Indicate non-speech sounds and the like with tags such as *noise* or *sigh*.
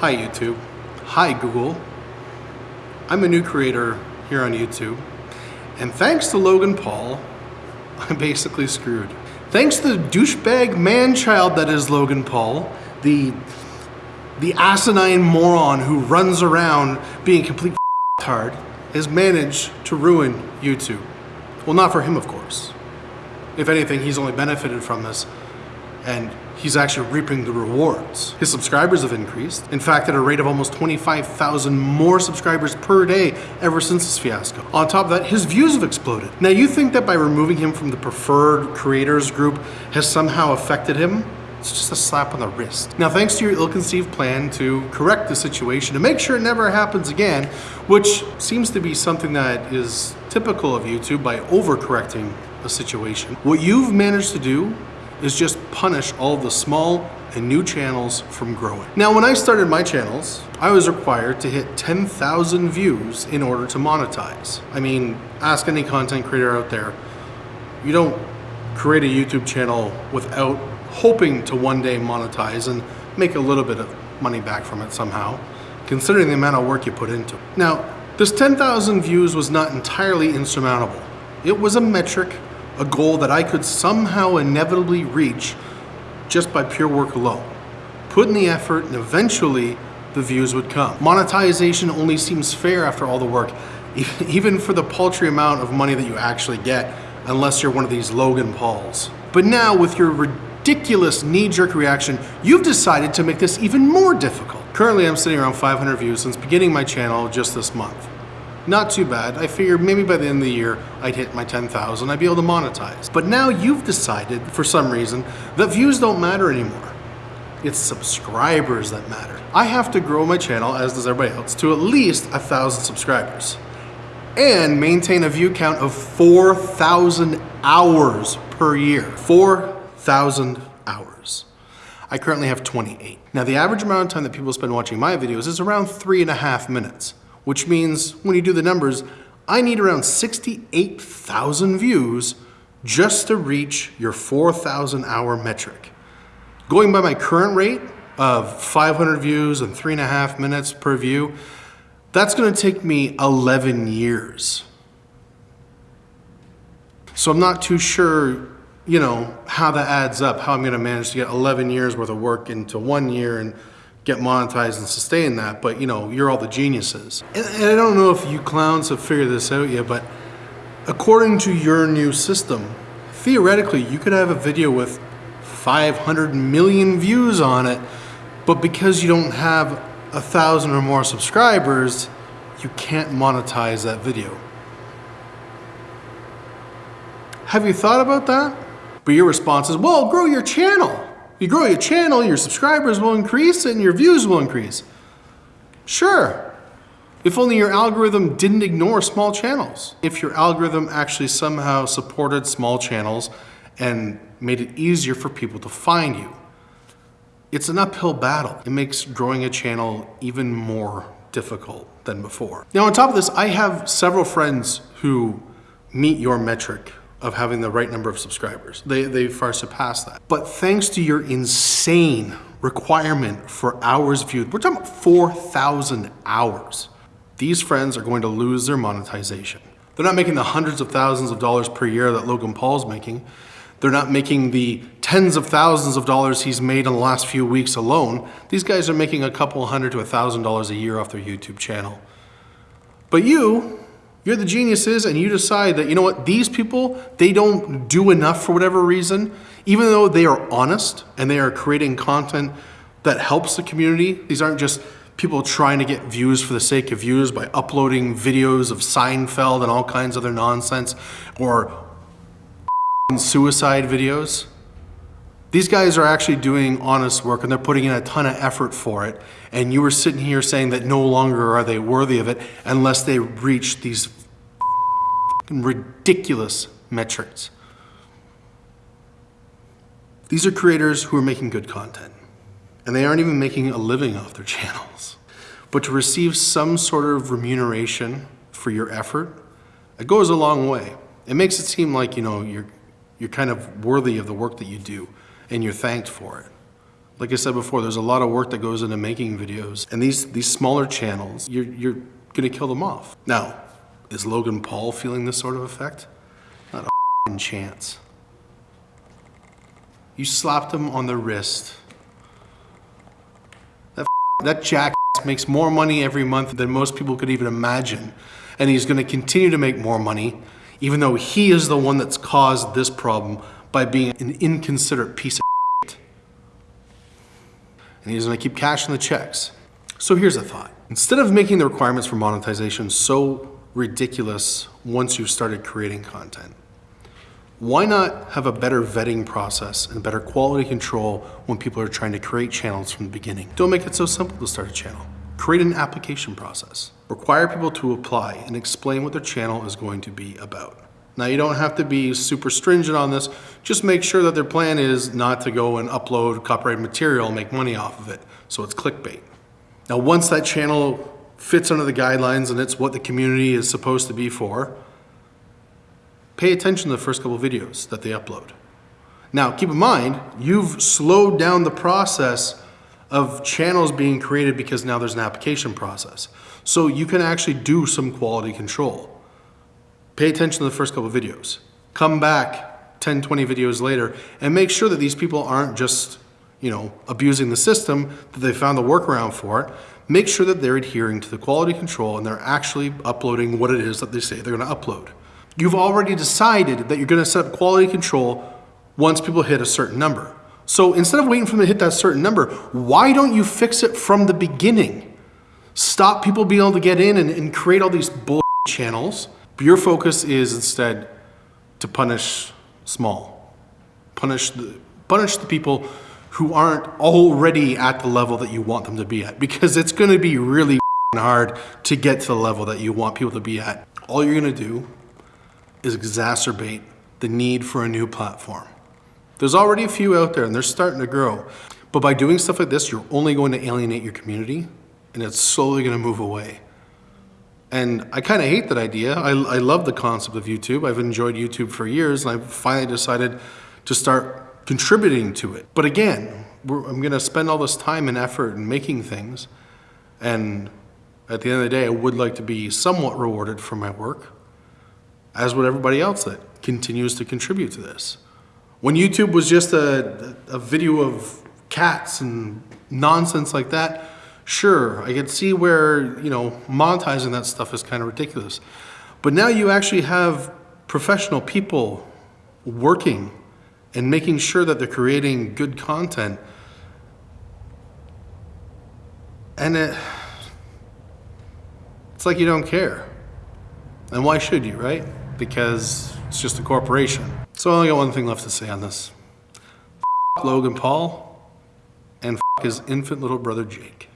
Hi YouTube. Hi Google. I'm a new creator here on YouTube. And thanks to Logan Paul, *laughs* I'm basically screwed. Thanks to the douchebag man-child that is Logan Paul, the, the asinine moron who runs around being complete *laughs* hard, has managed to ruin YouTube. Well, not for him, of course. If anything, he's only benefited from this and he's actually reaping the rewards. His subscribers have increased, in fact at a rate of almost 25,000 more subscribers per day ever since this fiasco. On top of that, his views have exploded. Now you think that by removing him from the preferred creators group has somehow affected him? It's just a slap on the wrist. Now, thanks to your ill-conceived plan to correct the situation, to make sure it never happens again, which seems to be something that is typical of YouTube by overcorrecting a situation, what you've managed to do is just punish all the small and new channels from growing. Now, when I started my channels, I was required to hit 10,000 views in order to monetize. I mean, ask any content creator out there, you don't create a YouTube channel without hoping to one day monetize and make a little bit of money back from it somehow, considering the amount of work you put into it. Now, this 10,000 views was not entirely insurmountable. It was a metric a goal that I could somehow inevitably reach just by pure work alone. Put in the effort and eventually the views would come. Monetization only seems fair after all the work, *laughs* even for the paltry amount of money that you actually get, unless you're one of these Logan Pauls. But now with your ridiculous knee-jerk reaction, you've decided to make this even more difficult. Currently I'm sitting around 500 views since beginning my channel just this month. Not too bad. I figured maybe by the end of the year, I'd hit my 10,000, I'd be able to monetize. But now you've decided, for some reason, that views don't matter anymore. It's subscribers that matter. I have to grow my channel, as does everybody else, to at least a thousand subscribers and maintain a view count of 4,000 hours per year. 4,000 hours. I currently have 28. Now the average amount of time that people spend watching my videos is around three and a half minutes which means when you do the numbers, I need around 68,000 views just to reach your 4,000 hour metric. Going by my current rate of 500 views and three and a half minutes per view, that's gonna take me 11 years. So I'm not too sure, you know, how that adds up, how I'm gonna manage to get 11 years worth of work into one year and get monetized and sustain that, but you know, you're all the geniuses. And, I don't know if you clowns have figured this out yet, but according to your new system, theoretically, you could have a video with 500 million views on it, but because you don't have a thousand or more subscribers, you can't monetize that video. Have you thought about that? But your response is, well, grow your channel. You grow your channel, your subscribers will increase and your views will increase. Sure, if only your algorithm didn't ignore small channels. If your algorithm actually somehow supported small channels and made it easier for people to find you. It's an uphill battle. It makes growing a channel even more difficult than before. Now on top of this, I have several friends who meet your metric of having the right number of subscribers. They, they far surpass that. But thanks to your insane requirement for hours viewed, we're talking about 4,000 hours, these friends are going to lose their monetization. They're not making the hundreds of thousands of dollars per year that Logan Paul's making. They're not making the tens of thousands of dollars he's made in the last few weeks alone. These guys are making a couple hundred to a thousand dollars a year off their YouTube channel. But you, you're the geniuses and you decide that, you know what, these people, they don't do enough for whatever reason, even though they are honest and they are creating content that helps the community. These aren't just people trying to get views for the sake of views by uploading videos of Seinfeld and all kinds of other nonsense or *laughs* suicide videos. These guys are actually doing honest work and they're putting in a ton of effort for it. And you were sitting here saying that no longer are they worthy of it unless they reach these ridiculous metrics. These are creators who are making good content and they aren't even making a living off their *laughs* channels. But to receive some sort of remuneration for your effort, it goes a long way. It makes it seem like, you know, you're, you're kind of worthy of the work that you do and you're thanked for it. Like I said before, there's a lot of work that goes into making videos. And these, these smaller channels, you're, you're gonna kill them off. Now, is Logan Paul feeling this sort of effect? Not a chance. You slapped him on the wrist. That, that jackass makes more money every month than most people could even imagine. And he's gonna continue to make more money, even though he is the one that's caused this problem by being an inconsiderate piece of shit. And he's gonna keep cashing the checks. So here's a thought. Instead of making the requirements for monetization so ridiculous once you've started creating content, why not have a better vetting process and better quality control when people are trying to create channels from the beginning? Don't make it so simple to start a channel. Create an application process. Require people to apply and explain what their channel is going to be about. Now you don't have to be super stringent on this, just make sure that their plan is not to go and upload copyrighted material and make money off of it, so it's clickbait. Now once that channel fits under the guidelines and it's what the community is supposed to be for, pay attention to the first couple videos that they upload. Now, keep in mind, you've slowed down the process of channels being created because now there's an application process. So you can actually do some quality control. Pay attention to the first couple videos. Come back 10, 20 videos later and make sure that these people aren't just, you know, abusing the system, that they found the workaround for it. Make sure that they're adhering to the quality control and they're actually uploading what it is that they say they're gonna upload. You've already decided that you're gonna set up quality control once people hit a certain number. So instead of waiting for them to hit that certain number, why don't you fix it from the beginning? Stop people being able to get in and, and create all these bull channels. Your focus is instead to punish small. Punish the, punish the people who aren't already at the level that you want them to be at because it's gonna be really hard to get to the level that you want people to be at. All you're gonna do is exacerbate the need for a new platform. There's already a few out there and they're starting to grow. But by doing stuff like this, you're only going to alienate your community and it's slowly going to move away. And I kind of hate that idea. I, I love the concept of YouTube. I've enjoyed YouTube for years and I finally decided to start contributing to it. But again, I'm going to spend all this time and effort in making things. And at the end of the day, I would like to be somewhat rewarded for my work, as would everybody else that continues to contribute to this. When YouTube was just a, a video of cats and nonsense like that, sure, I can see where, you know, monetizing that stuff is kind of ridiculous. But now you actually have professional people working and making sure that they're creating good content. And it, it's like you don't care. And why should you, right? Because it's just a corporation. So I only got one thing left to say on this. F Logan Paul and his infant little brother Jake.